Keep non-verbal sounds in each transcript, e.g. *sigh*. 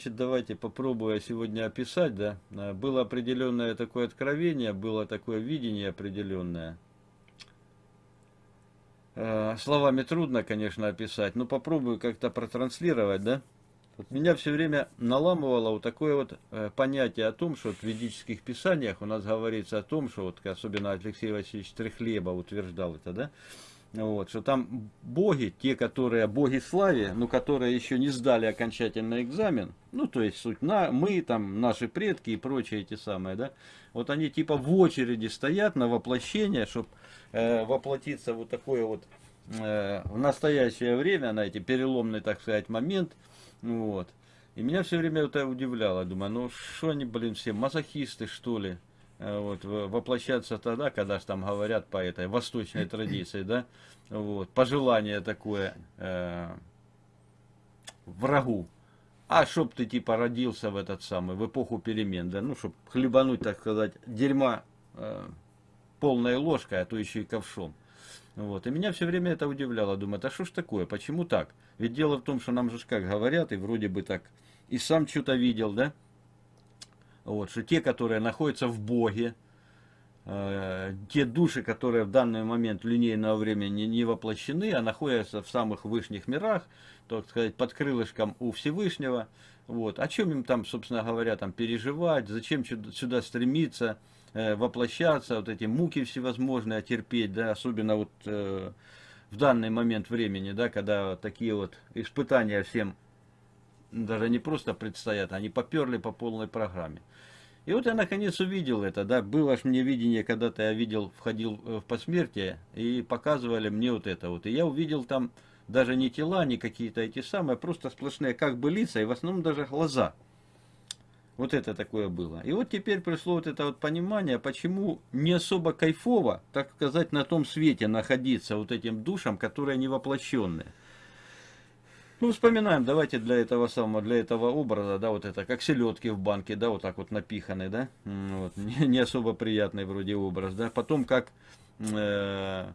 значит, давайте попробую сегодня описать, да. Э, было определенное такое откровение, было такое видение определенное. Э, словами трудно, конечно, описать, но попробую как-то протранслировать, да. Вот меня все время наламывало вот такое вот э, понятие о том, что в ведических писаниях у нас говорится о том, что вот особенно Алексей Васильевич Трехлеба утверждал это, да, вот, что там боги, те, которые боги славе, но которые еще не сдали окончательный экзамен, ну, то есть суть, на, мы, там, наши предки и прочие эти самые, да, вот они типа в очереди стоят на воплощение, чтобы э, воплотиться вот такое вот э, в настоящее время, на эти переломный, так сказать, момент, вот. И меня все время это удивляло, думаю, ну, что они, блин, все мазохисты, что ли, вот, воплощаться тогда, когда же там говорят по этой восточной традиции, да, вот, пожелание такое э, врагу. А чтоб ты типа родился в этот самый, в эпоху перемен, да, ну, чтоб хлебануть, так сказать, дерьма э, полной ложкой, а то еще и ковшом. Вот. И меня все время это удивляло. Думаю, а что ж такое, почему так? Ведь дело в том, что нам же как говорят, и вроде бы так, и сам что-то видел, да, вот, что те, которые находятся в Боге, э, те души, которые в данный момент линейного времени не воплощены, а находятся в самых высших мирах, так сказать, под крылышком у Всевышнего, вот, о чем им там, собственно говоря, там переживать, зачем сюда стремиться, э, воплощаться, вот эти муки всевозможные терпеть, да, особенно вот э, в данный момент времени, да, когда такие вот испытания всем даже не просто предстоят, они поперли по полной программе. И вот я наконец увидел это, да, было ж мне видение, когда-то я видел, входил э, в посмертие, и показывали мне вот это вот. И я увидел там даже не тела, не какие-то эти самые, просто сплошные как бы лица, и в основном даже глаза. Вот это такое было. И вот теперь пришло вот это вот понимание, почему не особо кайфово, так сказать, на том свете находиться вот этим душам, которые не воплощенные. Ну, вспоминаем, давайте для этого самого, для этого образа, да, вот это, как селедки в банке, да, вот так вот напиханы, да, вот, *laughs* не, не особо приятный вроде образ, да, потом как э,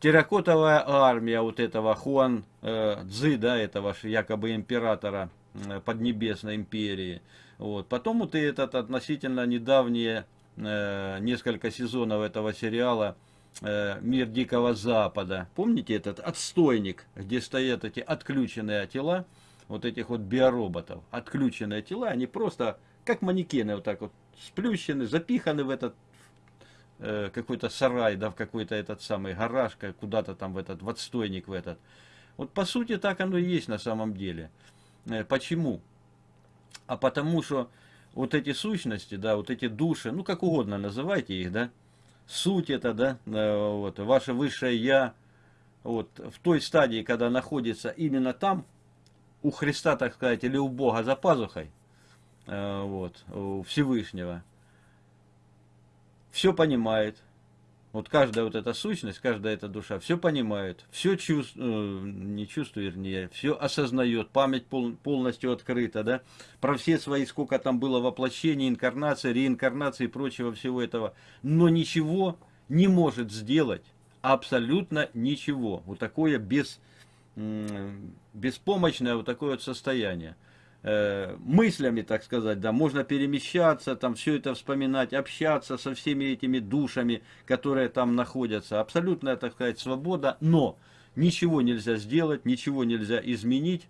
терракотовая армия вот этого Хуан э, Цзы, да, этого якобы императора э, Поднебесной империи, вот, потом вот и этот относительно недавние э, несколько сезонов этого сериала, мир Дикого Запада. Помните этот отстойник, где стоят эти отключенные тела, вот этих вот биороботов, отключенные тела, они просто как манекены вот так вот сплющены, запиханы в этот э, какой-то сарай, да, в какой-то этот самый гараж, куда-то там в этот, в отстойник в этот. Вот по сути так оно и есть на самом деле. Э, почему? А потому что вот эти сущности, да, вот эти души, ну как угодно называйте их, да, суть это, да, э, вот, ваше высшее Я, вот, в той стадии, когда находится именно там, у Христа, так сказать, или у Бога за пазухой, э, вот, у Всевышнего, все понимает, вот каждая вот эта сущность, каждая эта душа все понимает, все чувствует, э, не чувствует, вернее, все осознает, память пол, полностью открыта, да, про все свои, сколько там было воплощений, инкарнации, реинкарнации и прочего всего этого, но ничего не может сделать, абсолютно ничего. Вот такое без, беспомощное вот такое вот состояние. Э, мыслями, так сказать, да, можно перемещаться, там все это вспоминать, общаться со всеми этими душами, которые там находятся. Абсолютная, так сказать, свобода, но ничего нельзя сделать, ничего нельзя изменить.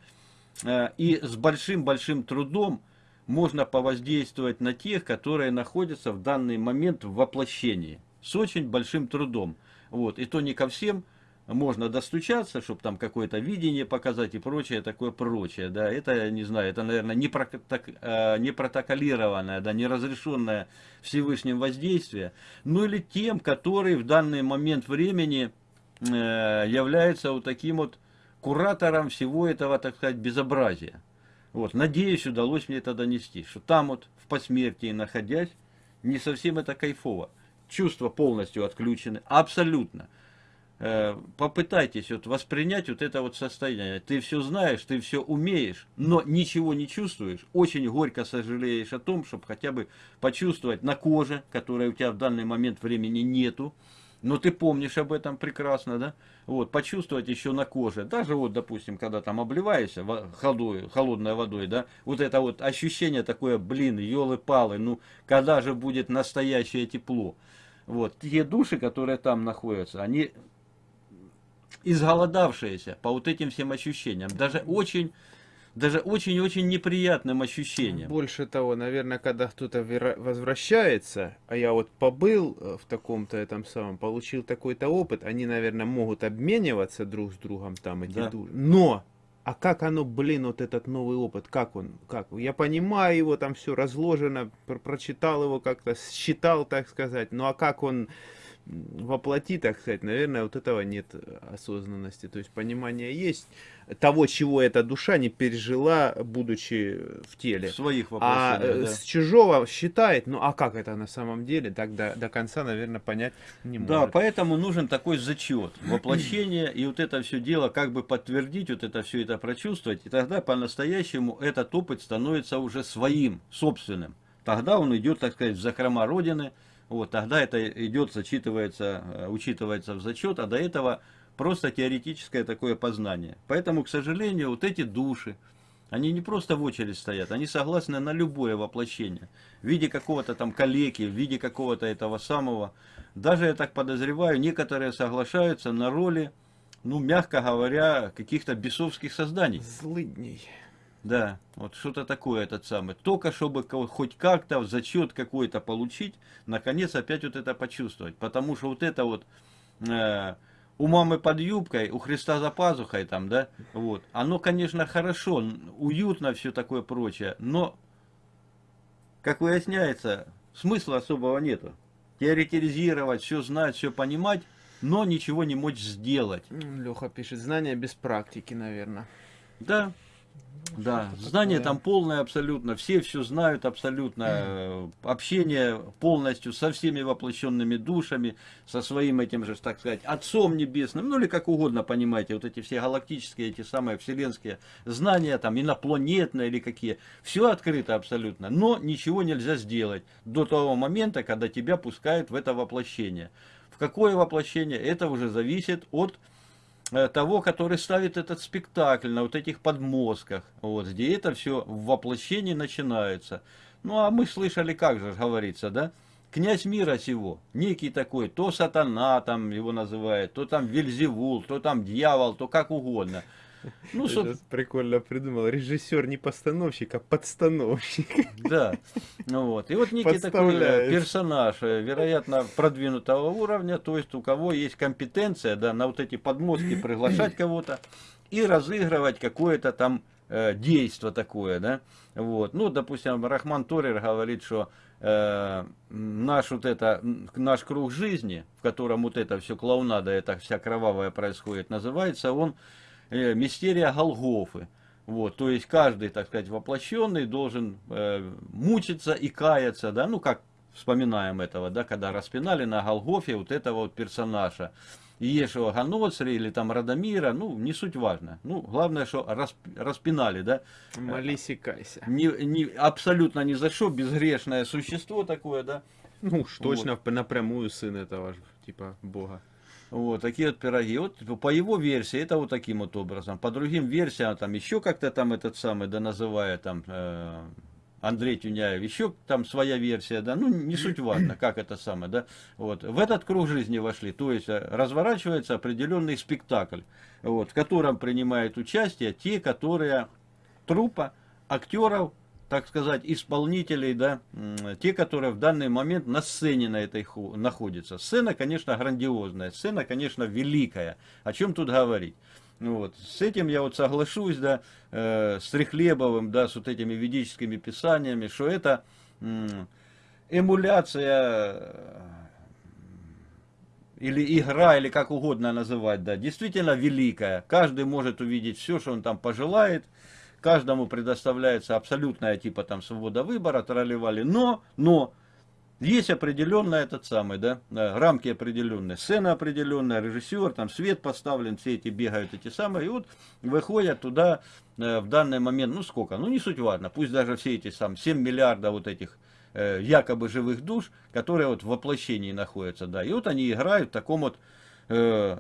Э, и с большим-большим трудом можно повоздействовать на тех, которые находятся в данный момент в воплощении. С очень большим трудом. Вот. И то не ко всем, можно достучаться, чтобы там какое-то видение показать и прочее, такое прочее, да, это, не знаю, это, наверное, не, проток, э, не протоколированное, да, не разрешенное Всевышним воздействие, ну или тем, который в данный момент времени э, является вот таким вот куратором всего этого, так сказать, безобразия. Вот, надеюсь, удалось мне это донести, что там вот в посмертии находясь, не совсем это кайфово. Чувства полностью отключены, абсолютно. Э, попытайтесь вот воспринять вот это вот состояние. Ты все знаешь, ты все умеешь, но ничего не чувствуешь. Очень горько сожалеешь о том, чтобы хотя бы почувствовать на коже, которой у тебя в данный момент времени нету, но ты помнишь об этом прекрасно, да? Вот, почувствовать еще на коже, даже вот, допустим, когда там обливаешься холодой, холодной водой, да, вот это вот ощущение такое, блин, елы-палы, ну, когда же будет настоящее тепло? Вот, те души, которые там находятся, они изголодавшиеся по вот этим всем ощущениям, даже очень даже очень-очень неприятным ощущением. Больше того, наверное, когда кто-то возвращается, а я вот побыл э, в таком-то этом самом, получил такой-то опыт, они, наверное, могут обмениваться друг с другом там эти да. души. Но а как оно, блин, вот этот новый опыт, как он, как? Я понимаю его, там все разложено, прочитал его как-то, считал, так сказать, ну а как он воплоти, так сказать, наверное, вот этого нет осознанности. То есть понимание есть того, чего эта душа не пережила, будучи в теле. Своих А э, да. с чужого считает, ну а как это на самом деле, так до, до конца, наверное, понять не может. Да, поэтому нужен такой зачет, *clears throat* воплощение, и вот это все дело, как бы подтвердить, вот это все это прочувствовать, и тогда по-настоящему этот опыт становится уже своим, собственным. Тогда он идет, так сказать, в закрома Родины, вот, тогда это идет, зачитывается, э, учитывается в зачет, а до этого просто теоретическое такое познание. Поэтому, к сожалению, вот эти души, они не просто в очередь стоят, они согласны на любое воплощение. В виде какого-то там калеки, в виде какого-то этого самого. Даже, я так подозреваю, некоторые соглашаются на роли, ну, мягко говоря, каких-то бесовских созданий. Злыдней. Да, вот что-то такое этот самый. Только чтобы хоть как-то зачет какой-то получить, наконец опять вот это почувствовать. Потому что вот это вот э, у мамы под юбкой, у Христа за пазухой там, да, вот. Оно, конечно, хорошо, уютно, все такое прочее, но, как выясняется, смысла особого нету. Теоретизировать, все знать, все понимать, но ничего не мочь сделать. Леха пишет, знания без практики, наверное. Да, да, знание такое? там полное абсолютно, все все знают абсолютно, mm. общение полностью со всеми воплощенными душами, со своим этим же, так сказать, Отцом Небесным, ну или как угодно, понимаете, вот эти все галактические, эти самые вселенские знания, там инопланетные или какие, все открыто абсолютно, но ничего нельзя сделать до того момента, когда тебя пускают в это воплощение. В какое воплощение, это уже зависит от Э, того, который ставит этот спектакль на вот этих подмозгах, вот, где это все в воплощении начинается. Ну, а мы слышали, как же говорится, да? Князь мира сего, некий такой, то сатана там его называют, то там Вельзевул, то там дьявол, то как угодно. *laughs* Ну, соб... прикольно придумал. Режиссер не постановщик, а подстановщик. *laughs* Да. Ну вот. И вот некий такой персонаж, э, вероятно, продвинутого уровня, то есть у кого есть компетенция, да, на вот эти подмостки *laughs* приглашать кого-то и разыгрывать какое-то там э, действо такое, да. Вот. Ну, допустим, Рахман Торер говорит, что э, наш вот это, наш круг жизни, в котором вот это все клоунада, это вся кровавая происходит, называется он э, мистерия Голгофы. Вот, то есть каждый, так сказать, воплощенный должен э, мучиться и каяться, да, ну как вспоминаем этого, да, когда распинали на Голгофе вот этого вот персонажа. Иешева Ганоцри или там Радомира, ну, не суть важно. Ну, главное, что расп, распинали, да. Молись и кайся. Не, не, абсолютно ни за что, безгрешное существо такое, да. Ну, уж точно вот. напрямую сын этого, типа, Бога. Вот такие вот пироги. Вот по его версии это вот таким вот образом. По другим версиям там еще как-то там этот самый, да называя там э, Андрей Тюняев, еще там своя версия, да, ну не суть важно, как это самое, да. Вот в этот круг жизни вошли, то есть э, разворачивается определенный спектакль, вот, в котором принимают участие те, которые трупа актеров так сказать, исполнителей, да, те, которые в данный момент на сцене на этой находятся. Сцена, конечно, грандиозная, сцена, конечно, великая. О чем тут говорить? Вот. С этим я вот соглашусь, да, э, с Трехлебовым, да, с вот этими ведическими писаниями, что это э, эмуляция или игра, или как угодно называть, да, действительно великая. Каждый может увидеть все, что он там пожелает, каждому предоставляется абсолютная типа там свобода выбора, тролливали, но, но, есть определенная этот самый, да, рамки определенные, сцена определенная, режиссер, там свет поставлен, все эти бегают эти самые, и вот выходят туда э, в данный момент, ну сколько, ну не суть важно, пусть даже все эти сам 7 миллиардов вот этих э, якобы живых душ, которые вот в воплощении находятся, да. И вот они играют в таком вот, э,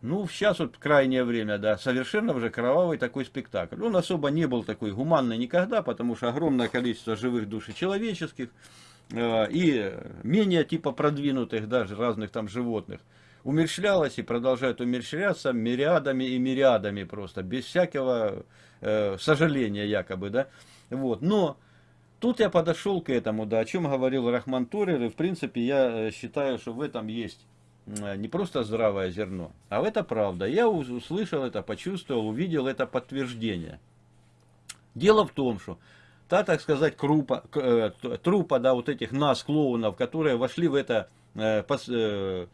ну, сейчас вот крайнее время, да, совершенно уже кровавый такой спектакль. Он особо не был такой гуманный никогда, потому что огромное количество живых душ и человеческих, э, и менее типа продвинутых даже разных там животных умерщвлялось и продолжает умерщвляться мириадами и мириадами просто, без всякого э, сожаления якобы, да. Вот, но тут я подошел к этому, да, о чем говорил Рахман Турер, и в принципе я э, считаю, что в этом есть не просто здравое зерно, а это правда. Я услышал это, почувствовал, увидел это подтверждение. Дело в том, что та, так сказать, крупа, э, трупа, да, вот этих нас, клоунов, которые вошли в это э, пос, э,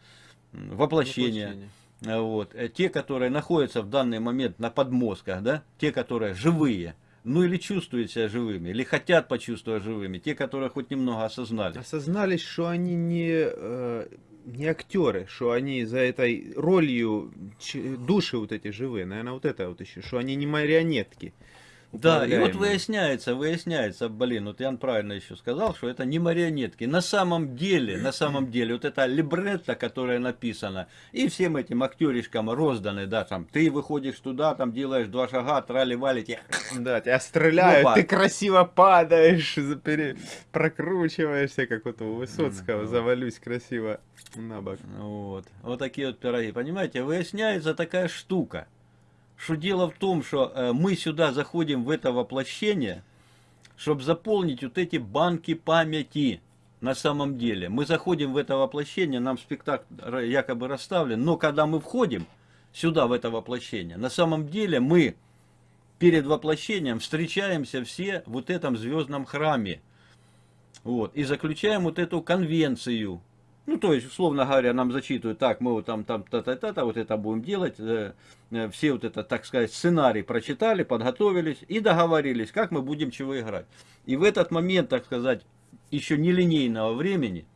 воплощение. воплощение. Э, вот. Э, те, которые находятся в данный момент на подмозгах, да, те, которые живые, ну или чувствуют себя живыми, или хотят почувствовать живыми, те, которые хоть немного осознали. Осознались, что они не, э, не актеры, что они за этой ролью души вот эти живые, наверное, вот это вот еще, что они не марионетки. Да, и вот выясняется, выясняется, блин, вот Ян правильно еще сказал, что это не марионетки. На самом деле, на самом деле, вот эта либретта, которая написана, и всем этим актеришкам розданы, да, там, ты выходишь туда, там делаешь два шага, трали-вали, тебя... Да, тебя стреляют, ты красиво падаешь, пере... прокручиваешься, как вот у Высоцкого, завалюсь красиво на бок. Вот, вот такие вот пироги, понимаете, выясняется такая штука что дело в том, что э, мы сюда заходим в это воплощение, чтобы заполнить вот эти банки памяти на самом деле. Мы заходим в это воплощение, нам спектакль якобы расставлен, но когда мы входим сюда, в это воплощение, на самом деле мы перед воплощением встречаемся все в вот этом звездном храме. Вот, и заключаем вот эту конвенцию, ну, то есть, условно говоря, нам зачитывают, так, мы вот там, там, та-та-та, вот это будем делать. Э, э, все вот это, так сказать, сценарий прочитали, подготовились и договорились, как мы будем чего играть. И в этот момент, так сказать, еще нелинейного времени,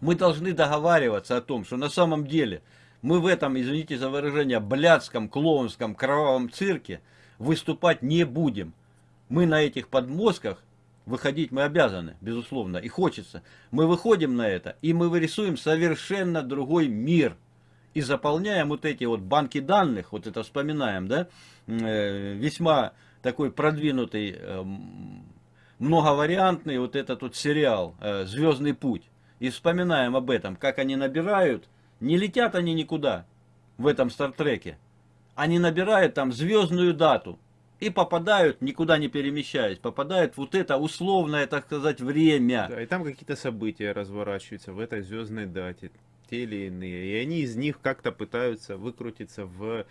мы должны договариваться о том, что на самом деле мы в этом, извините за выражение, блядском, клоунском, кровавом цирке выступать не будем. Мы на этих подмозгах Выходить мы обязаны, безусловно, и хочется. Мы выходим на это, и мы вырисуем совершенно другой мир. И заполняем вот эти вот банки данных, вот это вспоминаем, да, э, весьма такой продвинутый, э, многовариантный вот этот вот сериал э, «Звездный путь». И вспоминаем об этом, как они набирают, не летят они никуда в этом Стартреке. Они набирают там звездную дату, и попадают, никуда не перемещаясь, попадают вот это условное, так сказать, время. Да, и там какие-то события разворачиваются в этой звездной дате, те или иные. И они из них как-то пытаются выкрутиться в,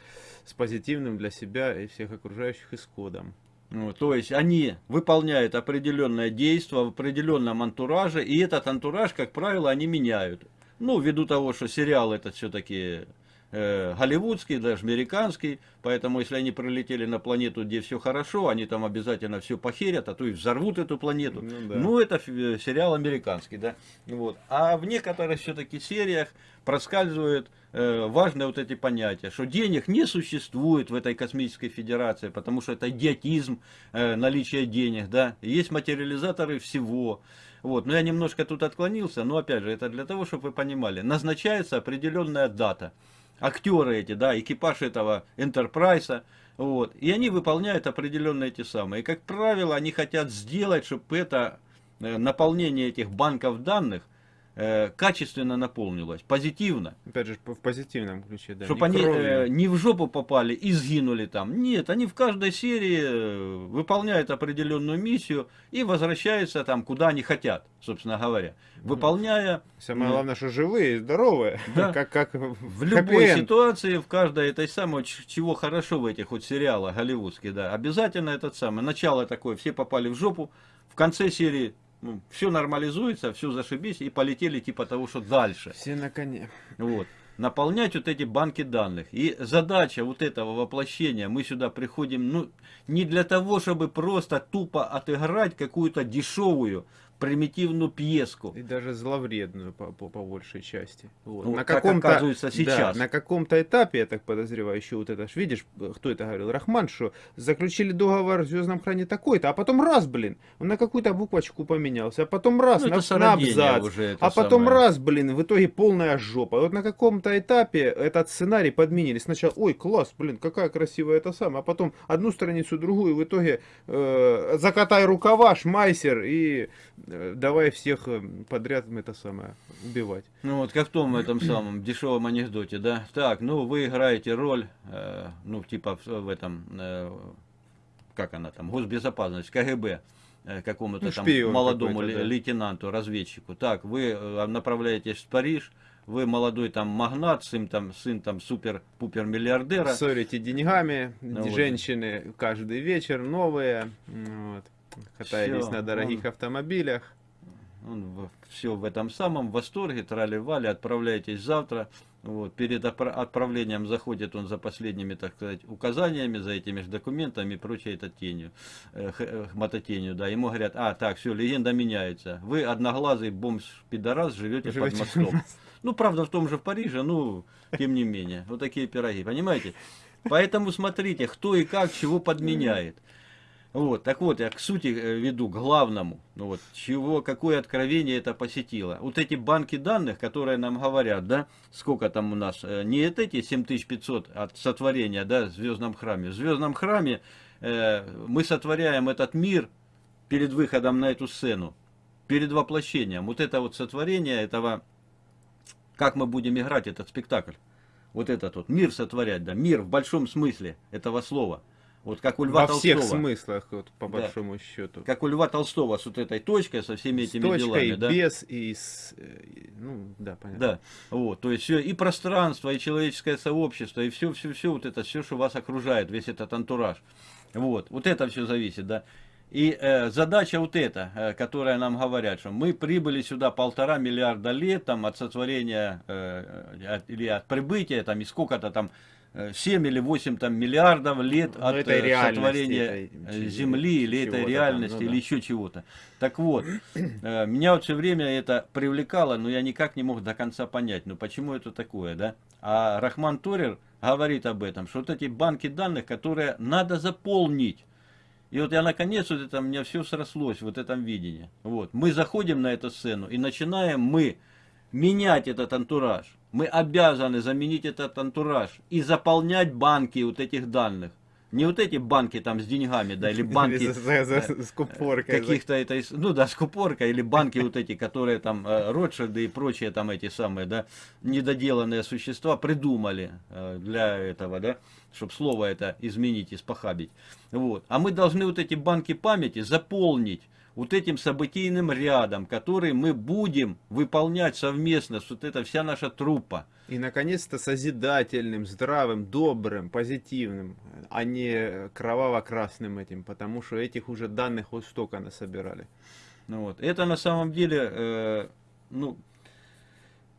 с позитивным для себя и всех окружающих исходом. Ну, то есть они выполняют определенное действие в определенном антураже, и этот антураж, как правило, они меняют. Ну, ввиду того, что сериал этот все-таки э, голливудский, даже американский, поэтому если они прилетели на планету, где все хорошо, они там обязательно все похерят, а то и взорвут эту планету. Ну, да. ну это э, сериал американский, да. Вот. А в некоторых все-таки сериях проскальзывают э, важные вот эти понятия, что денег не существует в этой космической федерации, потому что это идиотизм, э, наличие денег, да. Есть материализаторы всего. Вот, но я немножко тут отклонился, но опять же, это для того, чтобы вы понимали. Назначается определенная дата актеры эти, да, экипаж этого Энтерпрайса, вот, и они выполняют определенные эти самые. И, как правило, они хотят сделать, чтобы это э, наполнение этих банков данных э, качественно наполнилось, позитивно. Опять же, в позитивном ключе, да. Чтобы они э, не в жопу попали и сгинули там. Нет, они в каждой серии э, выполняют определенную миссию и возвращаются там, куда они хотят, собственно говоря. Выполняя... Самое главное, что живые, здоровые. Да. *laughs* как, как в любой ситуации, в каждой этой самой, чего хорошо в этих вот сериалах голливудских, да, обязательно этот самый. Начало такое, все попали в жопу, в конце серии ну, все нормализуется, все зашибись, и полетели типа того, что дальше. Все на коне. Вот. Наполнять вот эти банки данных. И задача вот этого воплощения, мы сюда приходим, ну, не для того, чтобы просто тупо отыграть какую-то дешевую примитивную пьеску. И даже зловредную по, по, по большей части. Вот. Ну, на как каком-то, оказывается сейчас. Да, на каком-то этапе, я так подозреваю, еще вот это, ж, видишь, кто это говорил, Рахман, что заключили договор в Звездном хране такой-то, а потом раз, блин, он на какую-то буквочку поменялся, а потом раз, Ну, на, на абзац, уже а потом самое. раз, блин, в итоге полная жопа. Вот на каком-то этапе этот сценарий подменили. Сначала, ой, класс, блин, какая красивая это самая, а потом одну страницу, другую, в итоге э, закатай рукава, шмайсер и давай всех э, подряд это самое убивать. Ну вот как в том этом самом дешевом анекдоте, да? Так, ну вы играете роль, э, ну типа в, в этом, э, как она там, госбезопасность, КГБ, э, какому-то Ну, там молодому да. лейтенанту, разведчику. Так, вы э, направляетесь в Париж, вы молодой там магнат, сын там, сын там супер-пупер миллиардера. Ссорите деньгами, Ну, вот. женщины каждый вечер новые, вот, катаетесь Всё, на дорогих он- автомобилях. Он все в этом самом восторге, трали-вали, отправляйтесь завтра. Вот, перед отправлением заходит он за последними, так сказать, указаниями, за этими же документами и прочей это тенью, э, э, мототенью, да. Ему говорят, а, так, все, легенда меняется. Вы одноглазый бомж-пидорас живете, Живете под мостом. Ну, правда, в том же в Париже, ну, тем не менее. Вот такие пироги, понимаете? Поэтому смотрите, кто и как чего подменяет. Вот, так вот, я к сути э, веду, к главному, ну вот, чего, какое откровение это посетило. Вот эти банки данных, которые нам говорят, да, сколько там у нас, э, не эти 7500 от сотворения, да, в Звездном храме. В Звездном храме э, мы сотворяем этот мир перед выходом на эту сцену, перед воплощением. Вот это вот сотворение этого, как мы будем играть этот спектакль. Вот этот вот мир сотворять, да, мир в большом смысле этого слова. Вот как у Льва Во всех Толстого. смыслах, вот, по Да. большому счету. Как у Льва Толстого с вот этой точкой, со всеми С этими точкой, делами, и да? без, и с... э, Ну, да, понятно. Да, вот, то есть все, и пространство, и человеческое сообщество, и все, все, все, вот это, все, что вас окружает, весь этот антураж. Вот, вот это все зависит, да. И э, задача вот эта, э, которая нам говорят, что мы прибыли сюда полтора миллиарда лет, там, от сотворения, э, э, от- или от прибытия, там, и сколько-то там, 7 или 8 там, миллиардов лет Ну, от этой э, сотворения этой, э, Земли, или этой там, реальности, ну или да. еще чего-то. Так вот, э, меня вот все время это привлекало, но я никак не мог до конца понять, ну почему это такое, да? А Рахман Торер говорит об этом, что вот эти банки данных, которые надо заполнить. И вот я наконец, вот это у меня все срослось в этом видении. Вот. Мы заходим на эту сцену и начинаем мы менять этот антураж. Мы обязаны заменить этот антураж и заполнять банки вот этих данных. Не вот эти банки там с деньгами, да, или *laughs* банки за- э, с купоркой. каких-то это, ну да, *laughs* скупорка или банки вот эти, которые там э, Ротшильды и прочие там эти самые, да, недоделанные существа придумали э, для этого, да, чтобы слово это изменить, испохабить. Вот. А мы должны вот эти банки памяти заполнить вот этим событийным рядом, который мы будем выполнять совместно, вот эта вся наша труппа. И, наконец-то, созидательным, здравым, добрым, позитивным, а не кроваво-красным этим, потому что этих уже данных вот столько насобирали. Ну вот. Это на самом деле, э, ну,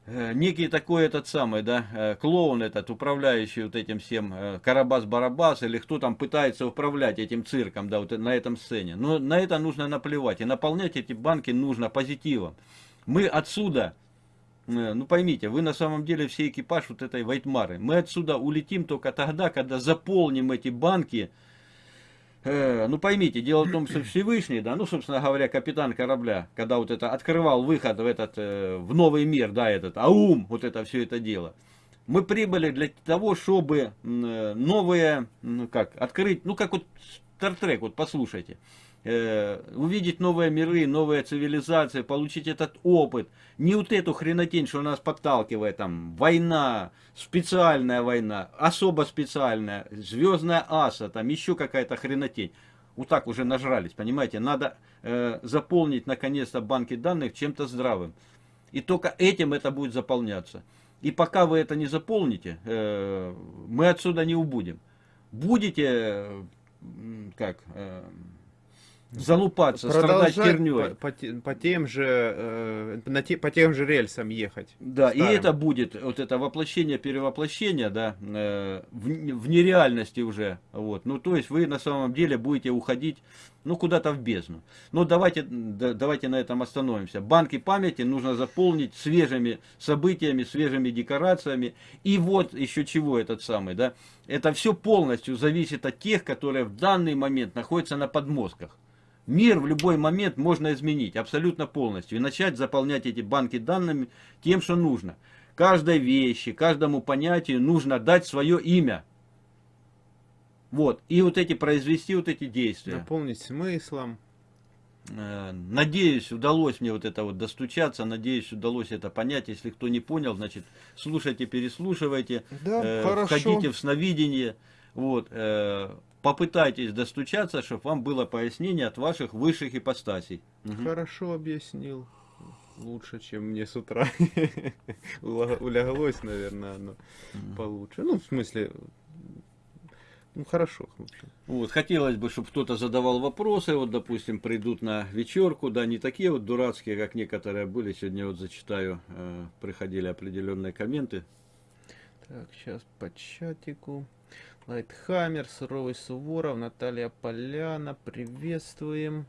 некий такой этот самый, да, э, клоун этот, управляющий вот этим всем, э, Карабас-Барабас, или кто там пытается управлять этим цирком, да, вот на этом сцене. Но на это нужно наплевать. И наполнять эти банки нужно позитивом. Мы отсюда, э, ну поймите, вы на самом деле все экипаж вот этой Вайтмары. Мы отсюда улетим только тогда, когда заполним эти банки Э, ну поймите, дело в том, что Всевышний, да, ну, собственно говоря, капитан корабля, когда вот это открывал выход в этот, э, в новый мир, да, этот, аум, вот это все это дело. Мы прибыли для того, чтобы э, новые, ну как, открыть, ну как вот Стартрек, вот послушайте, э, увидеть новые миры, новые цивилизации, получить этот опыт. Не вот эту хренотень, что нас подталкивает, там, война, специальная война, особо специальная, звездная аса, там, еще какая-то хренотень. Вот так уже нажрались, понимаете? Надо э, заполнить, наконец-то, банки данных чем-то здравым. И только этим это будет заполняться. И пока вы это не заполните, э, мы отсюда не убудем. Будете, как, э, залупаться, страдать херней. по, по по тем же, э, на те- по тем же рельсам ехать. Да, и старым. это будет, вот это воплощение, перевоплощение, да, э, в, в нереальности уже, вот, ну, то есть вы на самом деле будете уходить, ну, куда-то в бездну. Но давайте, да- давайте на этом остановимся. Банки памяти нужно заполнить свежими событиями, свежими декорациями, и вот еще чего этот самый, да, это все полностью зависит от тех, которые в данный момент находятся на подмозгах. Мир в любой момент можно изменить абсолютно полностью и начать заполнять эти банки данными тем, что нужно. Каждой вещи, каждому понятию нужно дать свое имя. Вот. И вот эти произвести вот эти действия. Наполнить смыслом. Э, Надеюсь, удалось мне вот это вот достучаться, надеюсь, удалось это понять. Если кто не понял, значит, слушайте, переслушивайте, Да, э, хорошо. входите в сновидение, вот, э, попытайтесь достучаться, чтобы вам было пояснение от ваших высших ипостасей. Хорошо объяснил. Лучше, чем мне с утра. *laughs* Уляглось, наверное, оно получше. Ну, в смысле, ну, хорошо. Вот, хотелось бы, чтобы кто-то задавал вопросы, вот, допустим, придут на вечерку, да, не такие вот дурацкие, как некоторые были, сегодня вот зачитаю, э, приходили определенные комменты, Так, сейчас по чатику. Лайтхаммер, Суровый Суворов, Наталья Поляна, приветствуем.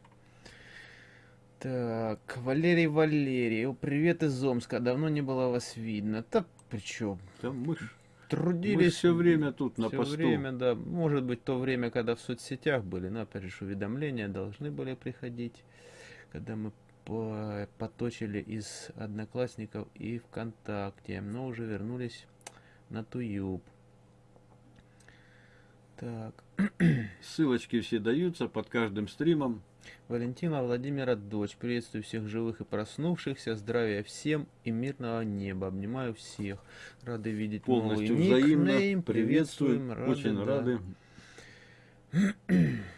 Так, Валерий Валерий, привет из Омска, давно не было вас видно. Да причем, Там мы, ж- мы трудились все время тут на Всё посту. время, да. Может быть, то время, когда в соцсетях были, но опять же, уведомления должны были приходить, когда мы по- поточили из Одноклассников и ВКонтакте, но уже вернулись на Туюб. Так, Ссылочки все даются под каждым стримом. Валентина Владимира дочь. Приветствую всех живых и проснувшихся. Здравия всем и мирного неба. Обнимаю всех. Рады видеть Полностью новый взаимно. никнейм. Приветствуем. Рады, Очень да. рады. *clears throat*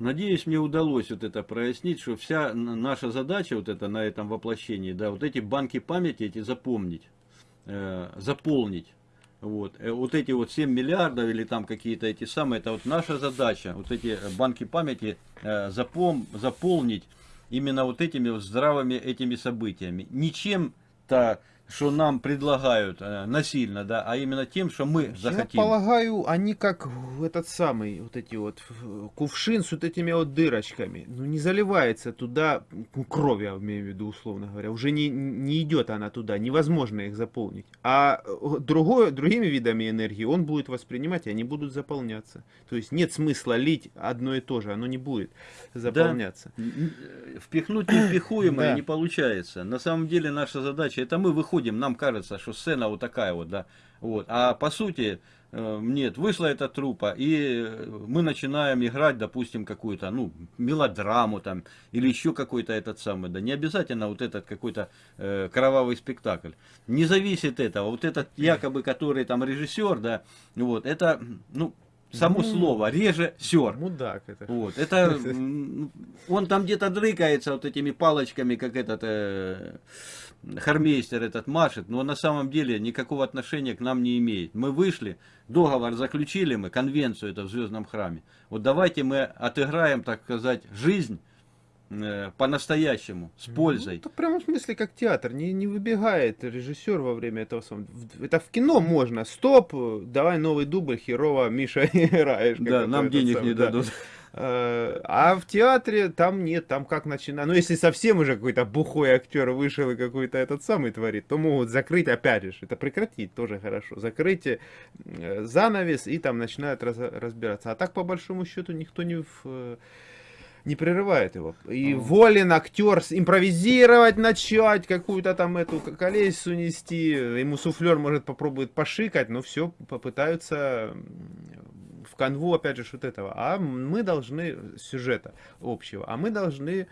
Надеюсь, мне удалось вот это прояснить, что вся наша задача вот это на этом воплощении, да, вот эти банки памяти эти запомнить, э, заполнить. Вот. Э, вот эти вот 7 миллиардов или там какие-то эти самые, это вот наша задача, вот эти э, банки памяти э, запом, заполнить именно вот этими здравыми этими событиями. Ничем-то, что нам предлагают э, насильно, да, а именно тем, что мы захотим. Я полагаю, они как этот самый, вот эти вот кувшин с вот этими вот дырочками. Ну, не заливается туда, ну, кровь, я имею в виду, условно говоря. Уже не, не идет она туда, невозможно их заполнить. А э, другое, другими видами энергии он будет воспринимать, и они будут заполняться. То есть нет смысла лить одно и то же, оно не будет заполняться. Н- н- Впихнуть невпихуемое Да. не получается. На самом деле наша задача, это мы выходим, нам кажется, что сцена вот такая вот, да. Вот. А по сути, э, нет, вышла эта трупа, и э, мы начинаем играть, допустим, какую-то, ну, мелодраму там, или еще какой-то этот самый, да, не обязательно вот этот какой-то э, кровавый спектакль. Не зависит этого, вот этот якобы, который там режиссер, да, вот, это, ну, само Ну, слово, режиссер. Мудак это. Вот, это *laughs* он там где-то дрыкается вот этими палочками, как этот э, хармейстер этот машет, но на самом деле никакого отношения к нам не имеет. Мы вышли, договор заключили мы, конвенцию это в Звездном храме. Вот давайте мы отыграем, так сказать, жизнь по-настоящему, с пользой. Ну, это в смысле как театр. Не, не выбегает режиссер во время этого. Это в кино можно. Стоп, э, давай новый дубль, херово, Миша, *laughs* играешь. да, нам денег самый, не да. дадут. Э, А в театре там нет, там как начинать. Ну, если совсем уже какой-то бухой актер вышел и какой-то этот самый творит, то могут закрыть, опять же, это прекратить тоже хорошо. Закрыть э, занавес и там начинают раз- разбираться. А так, по большому счету, никто не в, э, не прерывает его. И А. волен актер импровизировать начать, какую-то там эту к- колесицу нести. Ему суфлер может попробует пошикать, но все попытаются в канву, опять же, вот этого. А мы должны сюжета общего, а мы должны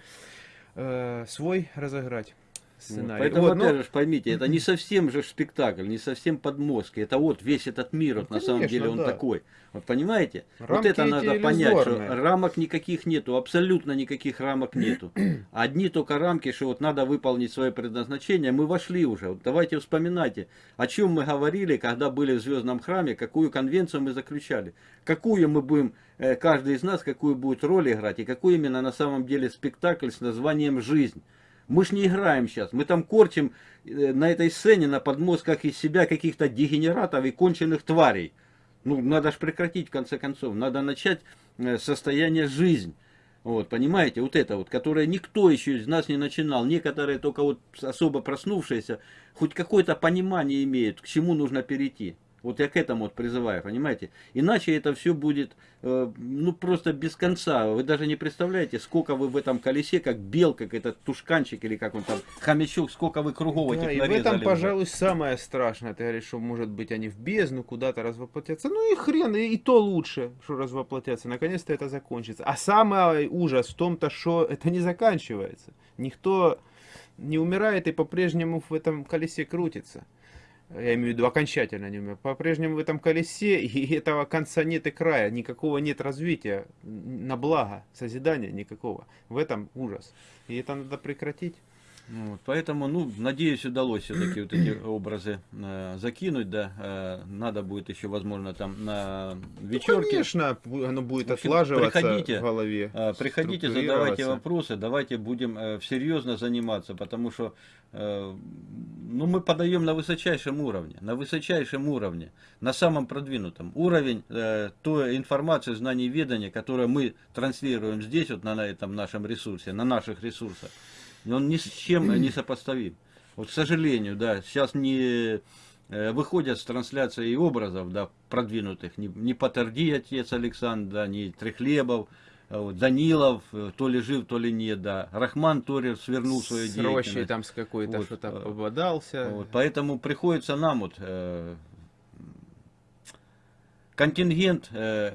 э, свой разыграть. Сценарий. Поэтому, Вот, ну, опять же, поймите, это не совсем же спектакль, не совсем подмостки. Это вот весь этот мир, вот, Ну, на самом конечно, деле, он да. такой. Вот понимаете? вот Рамки это эти надо понять, что рамок никаких нету, абсолютно никаких рамок нету. *clears throat* Одни только рамки, что вот надо выполнить свое предназначение. Мы вошли уже. Вот давайте вспоминайте, о чем мы говорили, когда были в Звездном храме, какую конвенцию мы заключали. Какую мы будем, э, каждый из нас, какую будет роль играть, и какой именно на самом деле спектакль с названием «Жизнь». Мы ж не играем сейчас, мы там корчим э, на этой сцене, на подмозгах из себя каких-то дегенератов и конченых тварей. Ну, надо же прекратить, в конце концов. Надо начать э, состояние жизнь. Вот, понимаете, вот это вот, которое никто еще из нас не начинал. Некоторые только вот особо проснувшиеся, хоть какое-то понимание имеют, к чему нужно перейти. Вот я к этому вот призываю, понимаете? Иначе это все будет, э, ну, просто без конца. Вы даже не представляете, сколько вы в этом колесе, как белка, как этот тушканчик, или как он там, хомячок, сколько вы кругов Да, этих и в этом, уже. пожалуй, самое страшное. Ты говоришь, что, может быть, они в бездну куда-то развоплотятся. Ну и хрен, и, и то лучше, что развоплотятся. Наконец-то это закончится. А самый ужас в том-то, что это не заканчивается. Никто не умирает и по-прежнему в этом колесе крутится. Я имею в виду окончательно не умер. По-прежнему в этом колесе, *laughs* и этого конца нет и края. Никакого нет развития на благо, созидания никакого. В этом ужас. И это надо прекратить. Вот, поэтому, ну, надеюсь, удалось все-таки вот эти образы э, закинуть, да. Э, надо будет еще, возможно, там на вечерке. Ну, конечно, оно будет общем, отлаживаться приходите, в голове. Э, Приходите, задавайте вопросы, давайте будем э, серьезно заниматься, потому что э, ну, мы подаем на высочайшем уровне, на высочайшем уровне, на самом продвинутом. Уровень э, той информации, знаний, ведания, которую мы транслируем здесь, вот на, на этом нашем ресурсе, на наших ресурсах, он ни с чем не *clears throat* сопоставим. Вот, к сожалению, да, сейчас не э, выходят с трансляцией образов, да, продвинутых, не, не Патерди, отец Александр, да, не Трехлебов, а Данилов, э, то ли жив, то ли нет, да. Рахман Торер свернул свою С деятельность. рощей там с какой-то Вот, что-то э, пободался. Вот, поэтому приходится нам вот э, контингент э,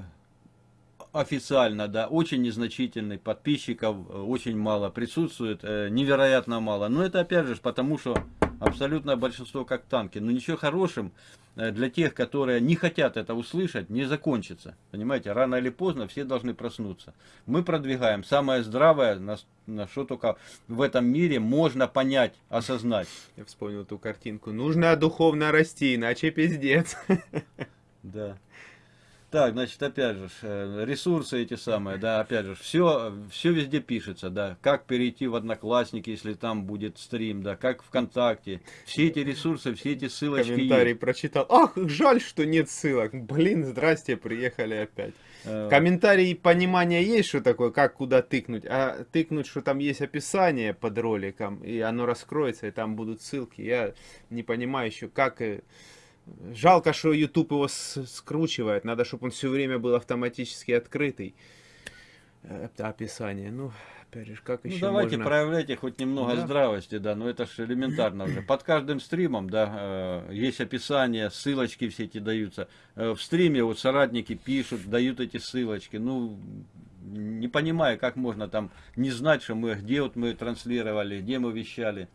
официально, да, очень незначительный, подписчиков э, очень мало присутствует, э, невероятно мало. Но это опять же потому, что абсолютное большинство как танки. Но ничего хорошим э, для тех, которые не хотят это услышать, не закончится. Понимаете, рано или поздно все должны проснуться. Мы продвигаем самое здравое, на, на что только в этом мире можно понять, осознать. Я вспомнил эту картинку. Нужно духовно расти, иначе пиздец. Да. Так, значит, опять же, э, ресурсы эти самые, да, опять же, все, все везде пишется, да, как перейти в Одноклассники, если там будет стрим, да, как ВКонтакте, все эти ресурсы, все эти ссылочки Комментарий есть. прочитал. Ах, жаль, что нет ссылок. Блин, здрасте, приехали опять. Э, Комментарий понимания есть, что такое, как куда тыкнуть, а тыкнуть, что там есть описание под роликом, и оно раскроется, и там будут ссылки. Я не понимаю еще, как... Жалко, что YouTube его скручивает. Надо, чтобы он все время был автоматически открытый. Это описание. Ну, опять же, как Ну, еще давайте можно... проявляйте хоть немного Да. здравости, да, но это же элементарно уже. Под каждым стримом, да, э, есть описание, ссылочки все эти даются. Э, в стриме вот соратники пишут, дают эти ссылочки. Ну, не понимаю, как можно там не знать, что мы, где вот мы транслировали, где мы вещали.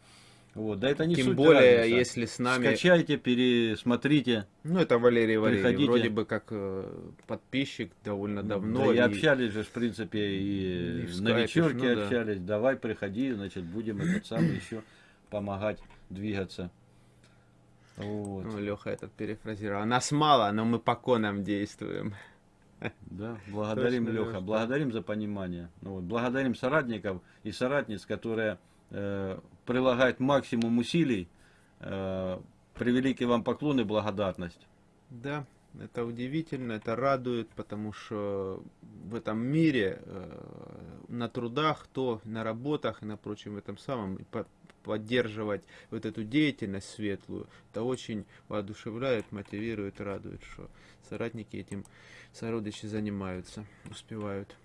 Вот, да это не Тем суть более, разница. если с нами... Скачайте, пересмотрите. Ну, это Валерий Валерьевич, Приходите. вроде бы как э, подписчик довольно давно. да и и- общались же, в принципе, и и, в на вечерке ну да. общались. Давай, приходи, значит, будем этот самый еще помогать двигаться. Вот. Ну, Леха этот перефразировал. Нас мало, но мы по конам действуем. Да, благодарим, Точно, Леха, да. благодарим за понимание. Ну, вот, благодарим соратников и соратниц, которые э, прилагают максимум усилий. Э, превеликий вам поклон и благодарность. Да, это удивительно, это радует, потому что в этом мире э, на трудах, то на работах и на прочем этом самом поддерживать вот эту деятельность светлую, это очень воодушевляет, мотивирует, радует, что соратники этим сородичи занимаются, успевают.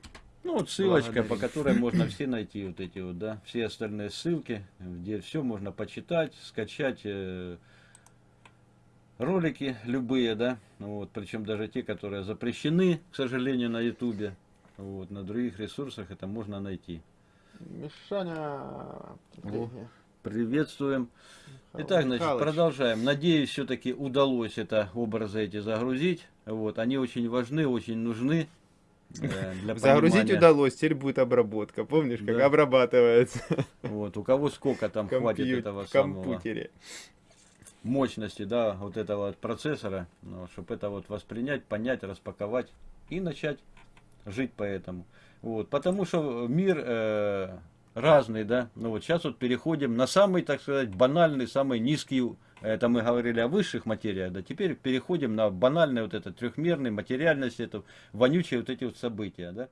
Ну вот ссылочка, по которой можно *clears throat* все найти вот эти вот, да, все остальные ссылки, где все можно почитать, скачать э, ролики любые, да, вот, причем даже те, которые запрещены, к сожалению, на ютубе, вот, на других ресурсах это можно найти. Мишаня, О. Приветствуем. Итак, значит, Михалыч, продолжаем. Надеюсь, все-таки удалось это образы эти загрузить. Вот, они очень важны, очень нужны. *laughs* Для Загрузить понимания. удалось, теперь будет обработка. Помнишь, как Да. обрабатывается Вот, у кого сколько там хватит компьютер, этого в самого компьютере. мощности, да, вот этого вот процессора, чтобы это вот воспринять, понять, распаковать и начать жить по этому. Вот, потому что мир э, разный, да. Ну вот сейчас вот переходим на самый, так сказать, банальный, самый низкий. Это мы говорили о высших материях, да. Теперь переходим на банальный вот этот трехмерный материальность, это вонючие вот эти вот события, да.